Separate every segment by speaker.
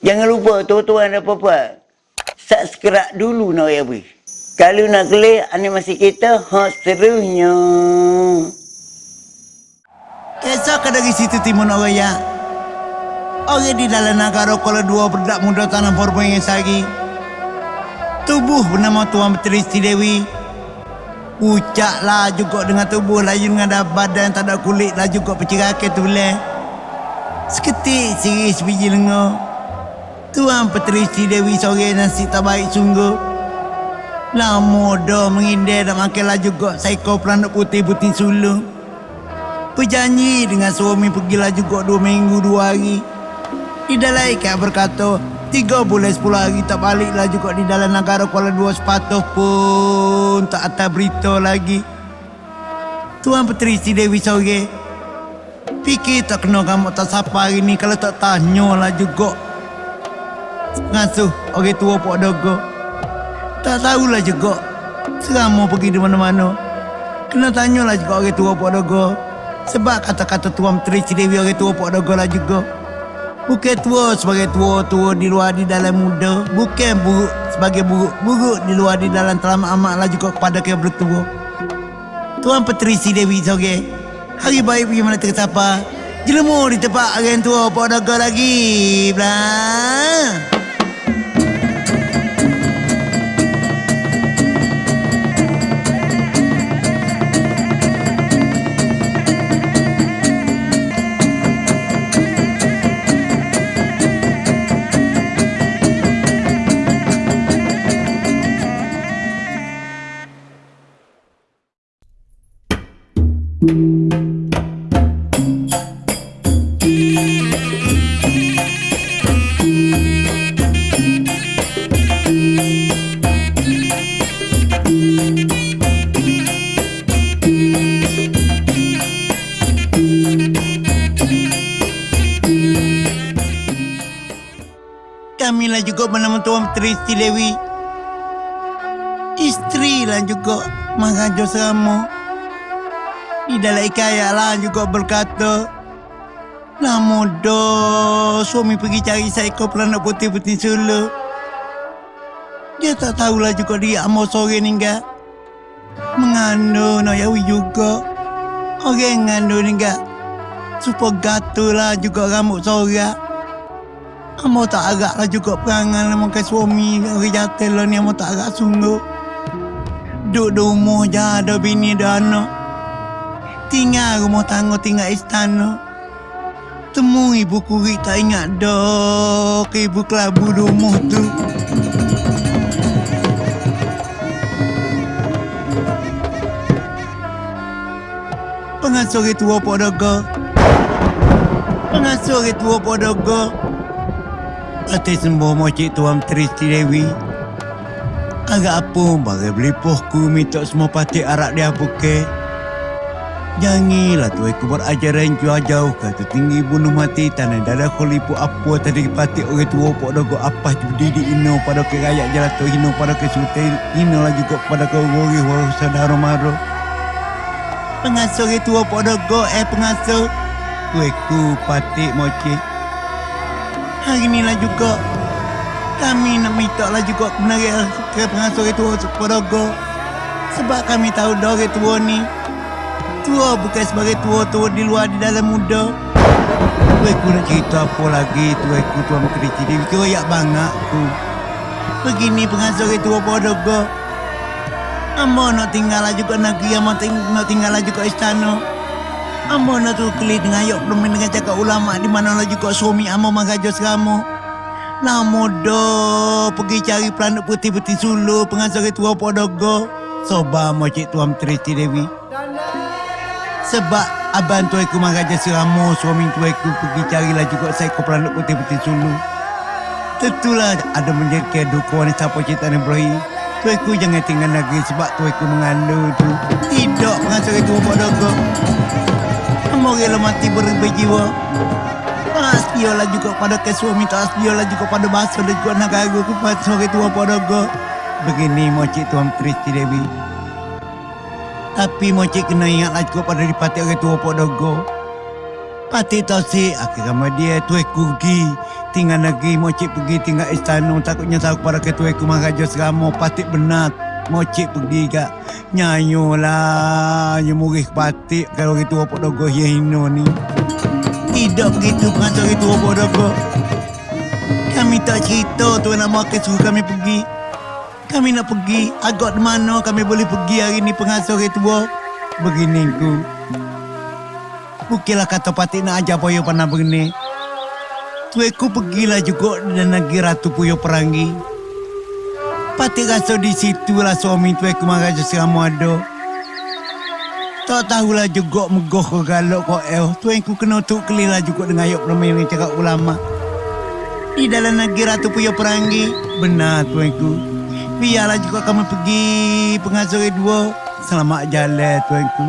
Speaker 1: Jangan lupa tuan-tuan dan puan-puan. Subscribe dulu nak ya beri. Kalau nak klik animasi kita, ha seterusnya.
Speaker 2: Esok dari situ timun orang ya. Orang di dalam negara kalau dua berdak muda tanah forma yang sagi. Tubuh bernama Tuan Petri Siti Dewi. Ucaklah juga dengan tubuh laju dengan ada badan tak ada kulit lah juga pecirake tu boleh. Seketik siri sebiji lengo. Tuan Petri Siti Dewi sore nasi tak baik sungguh. Lama dah mengindah dan makan lah juga psycho peranak putih-putih sulung. Berjanji dengan suami pergilah juga dua minggu dua hari. Di dalam ikan berkata, tiga bulan sepuluh hari tak baliklah juga di dalam negara Kuala Dua sepatuh pun tak ada berita lagi. Tuan Petri si Dewi sore. Fikir tak kena kamu tak siapa hari ni kalau tak tanya lah juga. Ngasuh orang tua Pok Dogo. Tak tahulah juga. Serama pergi di mana-mana. Kena tanyalah juga orang tua Pok Dogo. Sebab kata-kata Tuan Menteri Cidewi orang tua Pok Dogo lah juga. Bukan tua sebagai tua-tua di luar di dalam muda. Bukan buruk sebagai buruk-buruk di luar di dalam telah amat lah juga kepada kaya bertua. Tuan Menteri Cidewi sore. Hari baik pergi mana tersapa. Jelemur di tempat orang tua Pok Dogo lagi. Blah. Kamilah juga bernama Tuan Menteri Siti Dewi. Isteri lah juga Maharaja Seramo. Di dalam ikaya lah juga berkata, Lama dah suami pergi cari seekor peranak putih-putih solo. Dia tak tahulah juga dia amal sore ni enggak. Mengandung nak yawi juga. Orang ngandung ni enggak. Supaya gatul lah juga rambut sorak. Amo tak agak lah juga perangan lah makan suami jatuh lah ni amo tak agak sungguh. Duduk di rumah je ada bini ada anak. Tinggal rumah tangga tinggal istana. Temu ibu kurik tak ingat dah ke ibu kelabu di rumah tu. Pengasuh orang tua Pak Dogo. Pengasuh orang tua Pak Dogo. Atas sembuh mocik Tuan Menteri Siti Dewi. Agak apa bagai beli pohku minta semua patik arak dia buke. Jangilah tu aku berajaran jauh-jauh kata tinggi bunuh mati tanah dada kolipu apa tadi patik orang tua pok dogo apa berdiri ino pada ke rakyat jalato hino pada ke sultan hino lah juga pada ke gori walau saudara maro. Pengasuh tua pok dogo eh pengasuh. Kueku patik mocik hari ni lah juga kami nak minta lah juga kebenaran ke pengasuh tua Podogo sebab kami tahu orang tua ni tua bukan sebagai tua-tua di luar di dalam muda. Aku nak cerita apa lagi? Tu aku tua kecil dia kira yak banyak tu begini pengasuh orang tua Podogo Amba nak tinggal lah juga negeri Amba nak tinggal lah juga istana Amba nak tu keli dengan ayok belum dengan cakap ulama di mana lah juga suami amba mengajar seramu. Lama dah pergi cari pelanak putih-putih sulu pengasar tua podogo. Soba mocik tuan Triti Dewi. Sebab abang tu aku seramu suami tu aku pergi carilah juga saya ke pelanak putih-putih sulu. Tentulah ada menjadi kedukuan siapa cerita ni berakhir. Tu aku jangan tinggal lagi sebab tu aku mengandung tu. Tidak pengasar tua podogo. Moga mati berubah jiwa. Aspiola juga pada ke suami tu aspiola juga pada bahasa dan juga nak aku kepada sebagai tua podogo. Begini mocik tuan Kristi Dewi. Tapi mocik kena ingatlah juga pada dipati orang tua podogo. Pati tahu si akhir sama dia tu kugi Tinggal lagi Mocik pergi tinggal istana Takutnya tahu kepada ketua aku Maharaja Seramo Patik benar Mocik pergi kak Nyanyo lah. Nyemurih patik Kalau itu apa dogo ya hino ni. Tidak begitu pengatur itu apa dogo. Kami tak cerita tu nama ke suruh kami pergi. Kami nak pergi Agak mana kami boleh pergi hari ni pengasuh itu Begini ku. Bukilah kata patik nak ajar poyo pandang begini Tueku pergilah juga dan negeri Ratu Puyo Perangi. Pati rasa di situlah suami tueku Maharaja Seramu ada. Tak tahulah juga megoh ke galok kau el. Tueku kena tu kelilah juga dengan ayat permain yang cakap ulama. Di dalam negeri Ratu Puyo Perangi. Benar tueku. Biarlah juga kamu pergi pengasuh dua. Selamat jalan tueku.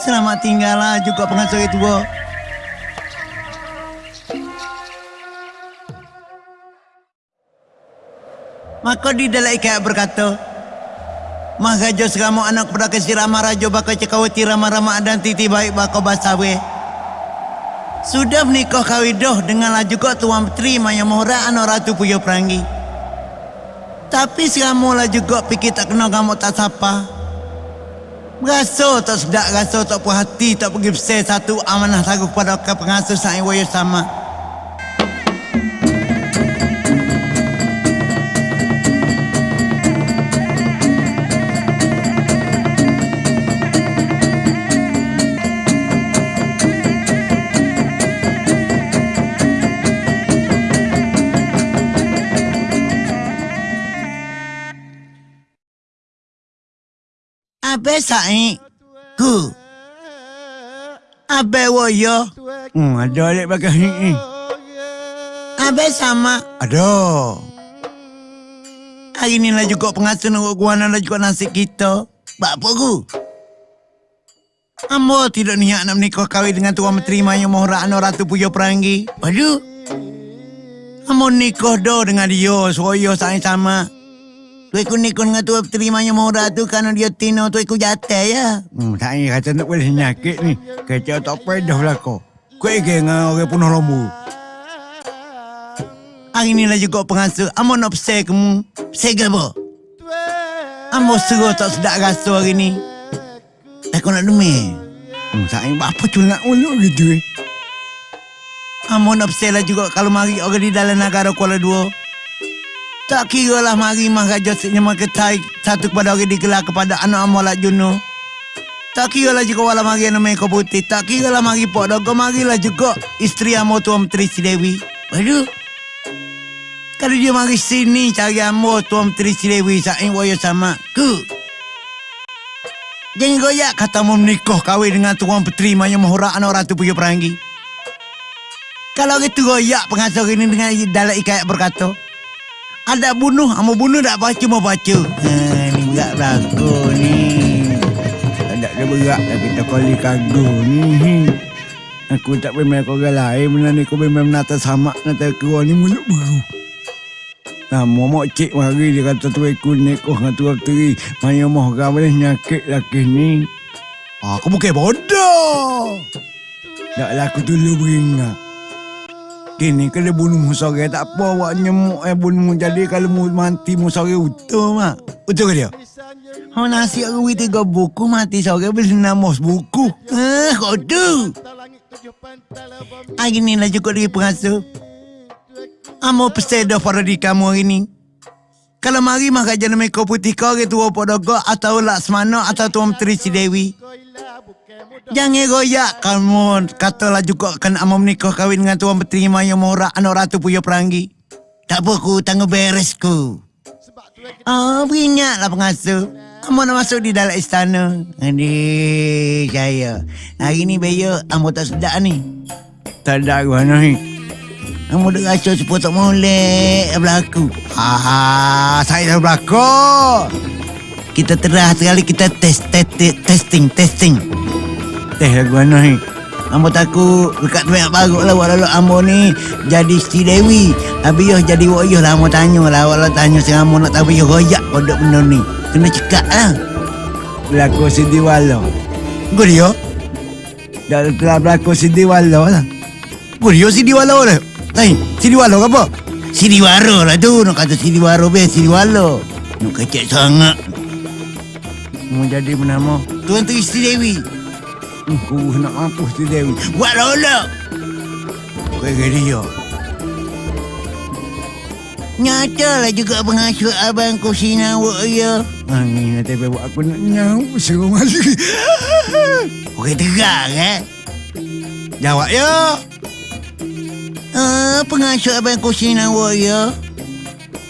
Speaker 2: Selamat tinggallah juga pengasuh dua. Maka di dalam ikat berkata, Maharaja seramu anak pada kesir Rajo baka cekawati ramah-ramah dan titi baik baka basawe. Sudah menikah kawidoh denganlah juga tuan petri Maya Mohra anak Ratu Puyo Perangi. Tapi seramu lah juga fikir tak kena kamu tak sapa. Berasa tak sedak, rasa tak puas hati, tak pergi besar satu amanah taruh kepada pengasuh sang iwayo sama. Abe sa'i ku. Abe woyo. Hmm, ada alik bagai ni. Abe sama. Ada. Hari ni lah juga pengasuh nak guana lah juga nasi kita. Bak apa ku? Ambo tidak niat nak menikah kahwin dengan tuan menteri Maya Mohra Anor Ratu Puyo Perangi. Aduh. Ambo nikah dah dengan dia. Soyo sa'i sama. Tu ikut nikah dengan tua terimanya Mohra tu kerana dia tino tu ikut jatuh ya.
Speaker 3: Hmm, tak ni kata nak boleh nyakit ni. Kata tak pedah lah kau. Kau ingin dengan orang penuh lembu.
Speaker 2: Hari ni lah juga pengasuh. Amo nak pesai kamu. Ke apa? Amo suruh tak sedap rasa hari ni. Aku nak demi.
Speaker 3: Hmm, tak ni apa tu nak uluk gitu eh.
Speaker 2: Amo nak pesai lah juga kalau mari orang di dalam negara Kuala Dua. Tak kira lah mari Maharaja Siknya Maketai satu kepada orang digelar kepada anak Amolat Juno. Tak kira lah juga wala mari nama Eko Putih. Tak kira lah mari Pok Dogo. Marilah juga isteri Amo Tuan Menteri Si Dewi. Aduh. Kalau dia mari sini cari Amo Tuan Menteri Si Dewi. Saing waya sama. Ku. Jangan goyak kata mau menikah kahwin dengan Tuan Petri Maya Mahura anak Ratu Puyo Perangi. Kalau gitu goyak pengasuh ini dengan dalam ikat berkata. Ada bunuh, amo bunuh tak baca mau baca. Ha, ni berat belakang ni.
Speaker 3: Tak ada berat dah kita kali kagu ni. Aku tak memang kau galai benda ni kau memang nata sama nata keluar ni mulut baru. Nah, mau cik mari dia kata tu aku ni kau dengan tu teri. Maya mau kau boleh nyakit laki ni. Aku bukan bodoh. Taklah aku dulu beringat. Kini kalau bunuh musara tak apa awak nyemuk eh bunuh jadi kalau mu mati musara utuh mak. Betul ke dia?
Speaker 2: Oh nasi aku tiga buku mati sore beli nama buku. Eh kau tu. Hari ni lah cukup lagi pengasuh. Amo pesan dah para di kamu hari ni. Kalau mari mah kajian mereka putih kau ke tua podogo atau Laksmana atau Tuan Menteri Dewi. Jangan goyak kamu katalah juga kan amo menikah kahwin dengan tuan menteri Maya Mora anak ratu Puyo Perangi. Tak apa ku tangguh beres ku. Oh, berinyaklah pengasuh. Amo nak masuk di dalam istana. Adik, saya. Hari ni Bayo, amo tak sedap ni.
Speaker 3: Tak ada mana ni.
Speaker 2: Amo dah rasa sepuluh tak molek berlaku.
Speaker 3: Ah, saya dah berlakon.
Speaker 2: Kita terah sekali kita test, test testing, testing.
Speaker 3: Teh lagu mana ni?
Speaker 2: Ambo takut dekat banyak bagus lah walau ambo ni jadi si Dewi. Habis yo jadi wak yo lah ambo tanya lah walau tanya si ambo nak tahu yo goyak kodok benda ni. Kena cekak lah.
Speaker 3: Berlaku Sidi Walo.
Speaker 2: Gue dia.
Speaker 3: Dah telah berlaku Sidi Walo lah.
Speaker 2: Gue dia si Dewa lah. Tain, Siliwalo ke apa? Siliwaro lah tu. Nak kata Siliwaro be Siliwalo. Nak kecek sangat.
Speaker 3: Mau jadi bernama.
Speaker 2: Tuan tu isteri Dewi.
Speaker 3: Aku nak mampus tu Dewi.
Speaker 2: Buat lolok. Kau kena dia. Nyatalah juga pengasuh abang kau sinawak ya.
Speaker 3: Angin nanti buat aku nak nyau suruh masuk.
Speaker 2: Okey tegak eh.
Speaker 3: Jawab ya.
Speaker 2: Ah, pengasuh abang kau sinawak ya.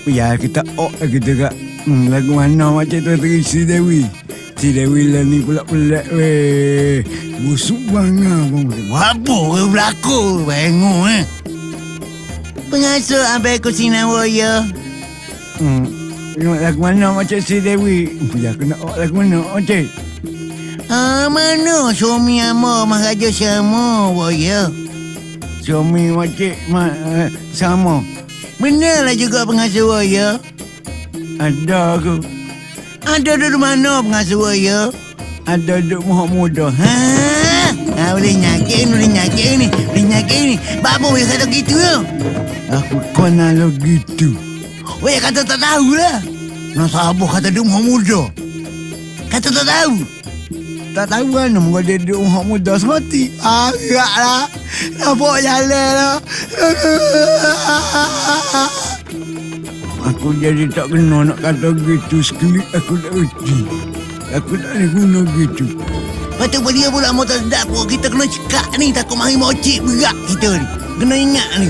Speaker 3: Ya kita ok lagi juga. Hmm, lagu mana macam tu terisi Dewi. Si Dewi lah ni pula pelik weh. Busuk bangga pun.
Speaker 2: Apa kau berlaku? Bangun eh. Pengasuh abang kau sinawak ya.
Speaker 3: Hmm. Lagu mana macam si Dewi. Ya aku nak lagu mana macam.
Speaker 2: Ah, mana suami amo Maharaja sama wa ya.
Speaker 3: Suami macam ma, uh, sama.
Speaker 2: Benarlah juga pengasuh ya.
Speaker 3: Ada aku.
Speaker 2: Ada di mana pengasuh ya?
Speaker 3: Ada duk mohon muda.
Speaker 2: Ha? Ah, boleh nyakit ni, boleh nyakit ni, boleh nyakit ni. Bapa boleh kata gitu ya?
Speaker 3: Aku kena lo gitu.
Speaker 2: Weh kata tak tahu lah. Nak sabar kata dia muda muda. Kata tak tahu.
Speaker 3: Tak tahu kan Muka dia duduk mohon muda semati. Agak lah. Nampak jalan lah. Aku jadi tak kena nak kata gitu. Sekali aku tak reti. Aku tak boleh guna gitu.
Speaker 2: Lepas tu dia pula tak sedap pun kita kena cekak ni takut mari mocik berat kita ni. Kena ingat ni.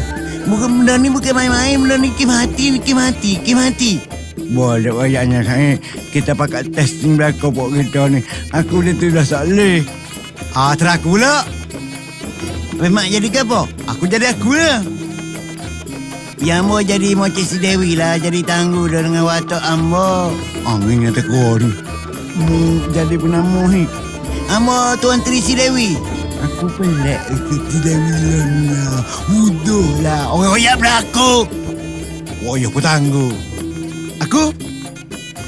Speaker 2: Bukan benda ni bukan main-main, benda ni kim hati, ni kim hati, kim hati.
Speaker 3: Boleh wayaknya saya. Kita pakai testing belakang pok kita ni. Aku dia tu dah salih.
Speaker 2: Ah, teraku pula. Memang jadi ke apa? Aku jadi aku lah. Yang mau jadi mocik si Dewi lah, jadi tangguh dengan watak ambo.
Speaker 3: Angin yang tekor ni. Mu jadi penama ni.
Speaker 2: Ambo Tuan Tri si Dewi.
Speaker 3: Aku pelik itu tidak bilang lah. Mudah lah.
Speaker 2: Orang royak berlaku.
Speaker 3: Oh, ya aku tangguh.
Speaker 2: Aku?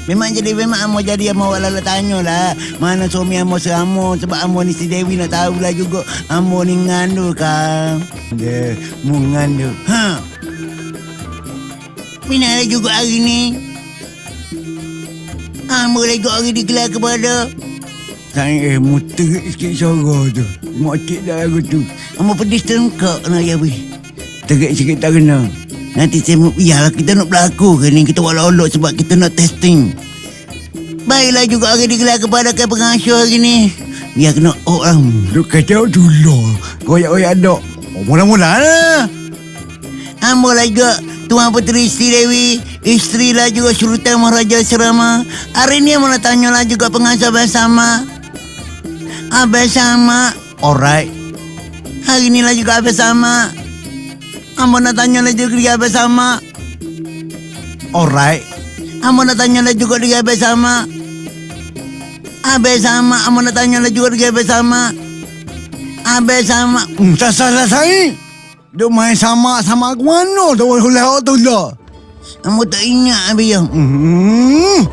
Speaker 2: Memang jadi memang Amo jadi Amo wala tanya lah Mana suami Amo seamo Sebab Amo ni si Dewi nak tahulah juga Amo ni ngandul kang
Speaker 3: Dia mu ngandung.
Speaker 2: Ha Mina ada juga hari ni Amo lagi hari digelar kepada
Speaker 3: Saya eh sikit suara tu. Makcik dah lagu tu.
Speaker 2: Amo pedis tengkak nak ya weh
Speaker 3: Terik sikit tak kena.
Speaker 2: Nanti saya Yalah kita nak berlaku ke ni Kita buat lolok sebab kita nak testing Baiklah juga hari digelar kepada ke pengasuh hari ni Biar kena lah
Speaker 3: Duk kacau dulu. Koyak-koyak dok. Oh, mula-mula lah.
Speaker 2: Ambo lah juga Tuan Puteri Sri Dewi Isteri lah juga Sultan Maharaja Serama. Hari ni mau nak tanya lah juga pengasuh bersama Abang sama
Speaker 3: Alright.
Speaker 2: Hari ni lah juga abang sama. Ambo nak tanya lah juga dia abang sama.
Speaker 3: Alright.
Speaker 2: Ambo nak tanya lah juga dia abang sama. Abang sama Ambo nak tanya lah juga dia abang sama. Abang sama.
Speaker 3: Hmm, tak salah saya. Duk main sama sama aku mana tu boleh tu lah.
Speaker 2: Ambo tak ingat yang
Speaker 3: Hmm.